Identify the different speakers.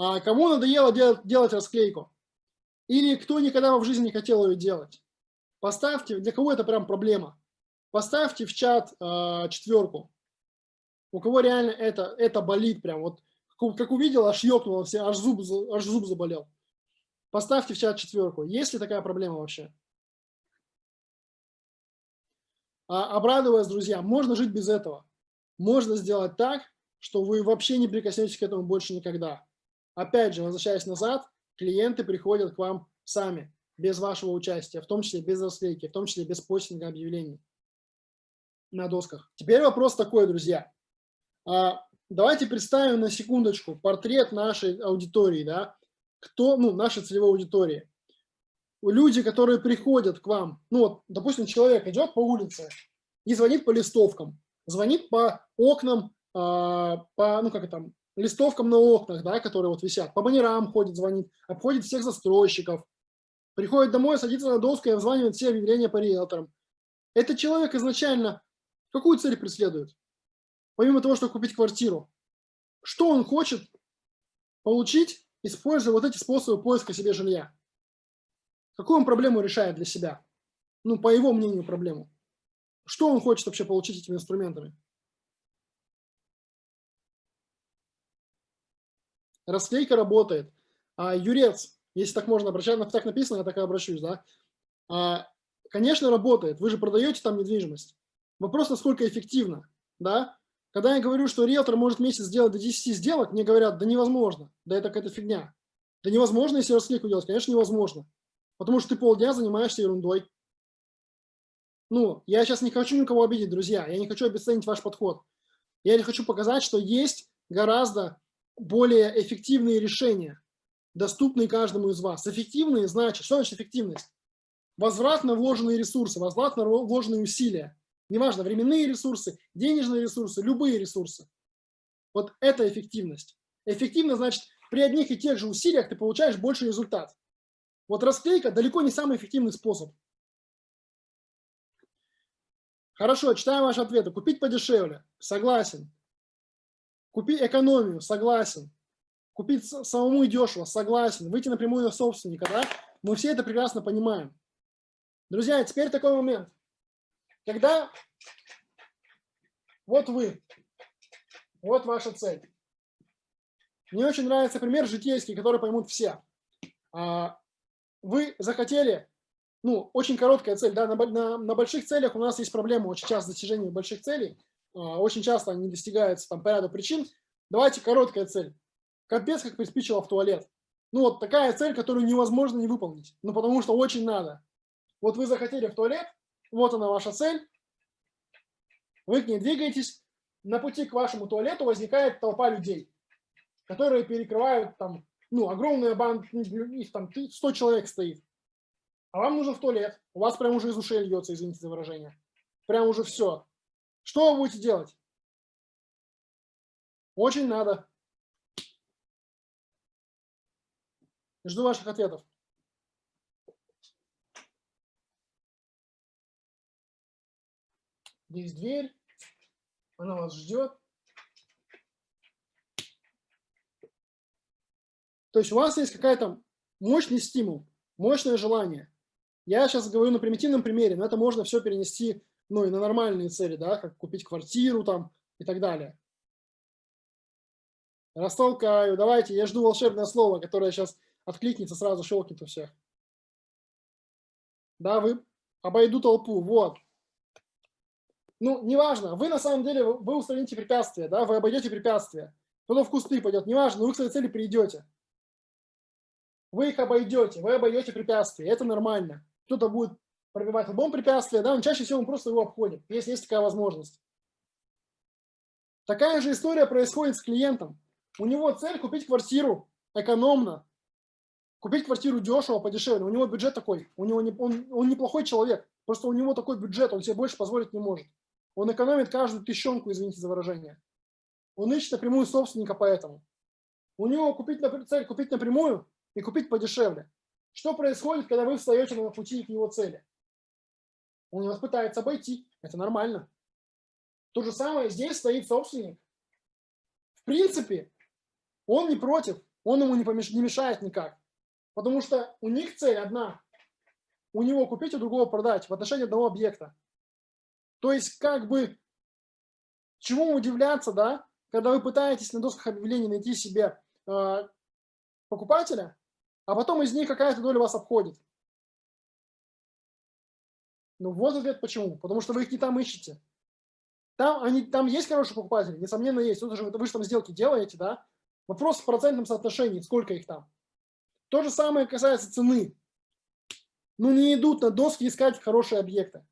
Speaker 1: А кому надоело делать, делать расклейку? Или кто никогда в жизни не хотел ее делать? Поставьте, для кого это прям проблема? Поставьте в чат э, четверку. У кого реально это, это болит прям. Вот как увидел, аж ёкнуло все, аж зуб, аж зуб заболел. Поставьте в чат четверку. Есть ли такая проблема вообще? А, обрадую вас, друзья, можно жить без этого. Можно сделать так, что вы вообще не прикоснетесь к этому больше никогда. Опять же, возвращаясь назад, клиенты приходят к вам сами, без вашего участия, в том числе без расклейки, в том числе без постинга объявлений на досках. Теперь вопрос такой, друзья. А, давайте представим на секундочку портрет нашей аудитории, да, кто, ну, нашей целевой аудитории люди, которые приходят к вам, ну вот, допустим, человек идет по улице и звонит по листовкам, звонит по окнам, э, по, ну как это там, листовкам на окнах, да, которые вот висят, по баннерам ходит, звонит, обходит всех застройщиков, приходит домой, садится на доску и обзванивает все объявления по риэлторам. Этот человек изначально какую цель преследует? Помимо того, чтобы купить квартиру, что он хочет получить, используя вот эти способы поиска себе жилья? Какую он проблему решает для себя? Ну, по его мнению, проблему. Что он хочет вообще получить этими инструментами? Расклейка работает. А, юрец, если так можно обращаться, так написано, я так и обращусь, да? А, конечно, работает. Вы же продаете там недвижимость. Вопрос, насколько эффективно, да? Когда я говорю, что риэлтор может месяц сделать до 10 сделок, мне говорят, да невозможно, да это какая-то фигня. Да невозможно, если расклейку делать, конечно, невозможно. Потому что ты полдня занимаешься ерундой. Ну, я сейчас не хочу никого обидеть, друзья. Я не хочу обесценить ваш подход. Я хочу показать, что есть гораздо более эффективные решения, доступные каждому из вас. Эффективные значит, что значит эффективность? Возврат на вложенные ресурсы, возврат на вложенные усилия. Неважно, временные ресурсы, денежные ресурсы, любые ресурсы. Вот это эффективность. Эффективность значит, при одних и тех же усилиях ты получаешь больше результат. Вот расклейка далеко не самый эффективный способ. Хорошо, читаем ваши ответы. Купить подешевле. Согласен. Купить экономию. Согласен. Купить самому и дешево. Согласен. Выйти напрямую на собственника. Да? Мы все это прекрасно понимаем. Друзья, теперь такой момент. Когда вот вы, вот ваша цель. Мне очень нравится пример житейский, который поймут все. А, вы захотели, ну, очень короткая цель, да, на, на, на больших целях у нас есть проблема очень часто достижения больших целей, очень часто они достигаются там по ряду причин. Давайте короткая цель. Капец, как приспичило в туалет. Ну, вот такая цель, которую невозможно не выполнить, ну, потому что очень надо. Вот вы захотели в туалет, вот она ваша цель, вы к ней двигаетесь, на пути к вашему туалету возникает толпа людей, которые перекрывают там ну, огромная банда, их там 100 человек стоит, а вам нужен в туалет, у вас прям уже из ушей льется, извините за выражение, прям уже все. Что вы будете делать? Очень надо. Жду ваших ответов. Здесь дверь, она вас ждет. То есть у вас есть какая-то мощный стимул, мощное желание. Я сейчас говорю на примитивном примере, но это можно все перенести ну, и на нормальные цели, да, как купить квартиру там и так далее. Растолкаю, давайте, я жду волшебное слово, которое сейчас откликнется, сразу щелкнет у всех. Да, вы обойду толпу, вот. Ну, неважно, вы на самом деле, вы устраните препятствия, да, вы обойдете препятствия. Кто-то в кусты пойдет, неважно, вы к своей цели придете. Вы их обойдете, вы обойдете препятствия, это нормально. Кто-то будет пробивать лбом препятствия, да, но чаще всего он просто его обходит, если есть такая возможность. Такая же история происходит с клиентом. У него цель купить квартиру экономно, купить квартиру дешево, подешевле. У него бюджет такой, у него не, он, он неплохой человек, просто у него такой бюджет, он себе больше позволить не может. Он экономит каждую тыщенку, извините за выражение. Он ищет напрямую собственника поэтому. У него купить, цель купить напрямую, и купить подешевле. Что происходит, когда вы встаете на пути к его цели? Он вас пытается обойти. Это нормально. То же самое здесь стоит собственник. В принципе, он не против. он ему не, помеш... не мешает никак. Потому что у них цель одна. У него купить, у другого продать в отношении одного объекта. То есть как бы чему удивляться, да, когда вы пытаетесь на досках объявлений найти себе э, покупателя, а потом из них какая-то доля вас обходит. Ну вот ответ почему. Потому что вы их не там ищете. Там, они, там есть хорошие покупатели, несомненно есть. Тут же вы, вы же там сделки делаете, да? Вопрос в процентном соотношении, сколько их там. То же самое касается цены. Ну не идут на доски искать хорошие объекты.